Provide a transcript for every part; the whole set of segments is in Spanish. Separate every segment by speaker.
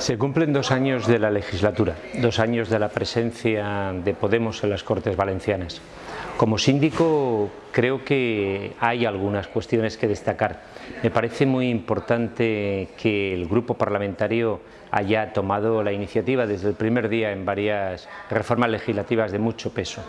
Speaker 1: Se cumplen dos años de la legislatura, dos años de la presencia de Podemos en las Cortes Valencianas. Como síndico creo que hay algunas cuestiones que destacar. Me parece muy importante que el grupo parlamentario haya tomado la iniciativa desde el primer día en varias reformas legislativas de mucho peso.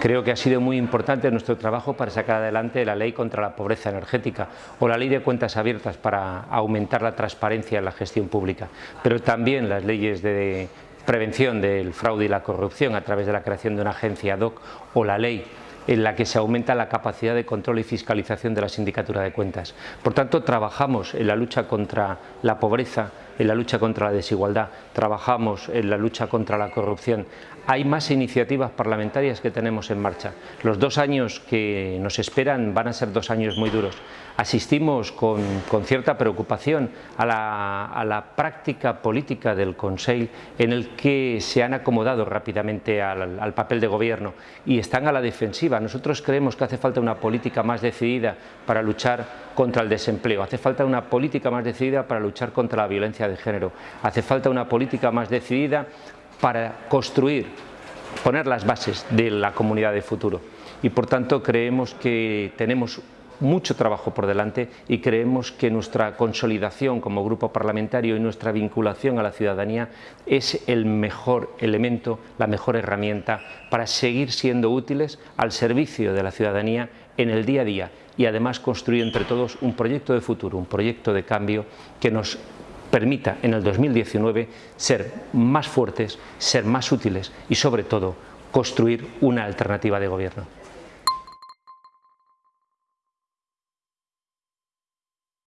Speaker 1: Creo que ha sido muy importante nuestro trabajo para sacar adelante la ley contra la pobreza energética o la ley de cuentas abiertas para aumentar la transparencia en la gestión pública, pero también las leyes de prevención del fraude y la corrupción a través de la creación de una agencia ad hoc o la ley en la que se aumenta la capacidad de control y fiscalización de la sindicatura de cuentas. Por tanto, trabajamos en la lucha contra la pobreza, en la lucha contra la desigualdad, trabajamos en la lucha contra la corrupción. Hay más iniciativas parlamentarias que tenemos en marcha. Los dos años que nos esperan van a ser dos años muy duros. Asistimos con, cierta preocupación a la, práctica política del Consell en el que se han acomodado rápidamente al, al papel de gobierno y están a la defensiva. Nosotros creemos que hace falta una política más decidida para luchar contra el desempleo, hace falta una política más decidida para luchar contra la de género. Hace falta una política más decidida para construir, poner las bases de la comunidad de futuro. Y por tanto creemos que tenemos mucho trabajo por delante y creemos que nuestra consolidación como grupo parlamentario y nuestra vinculación a la ciudadanía es el mejor elemento, la mejor herramienta para seguir siendo útiles al servicio de la ciudadanía en el día a día y además construir entre todos un proyecto de futuro, un proyecto de cambio que nos permita en el 2019 ser más fuertes, ser más útiles y sobre todo construir una alternativa de gobierno.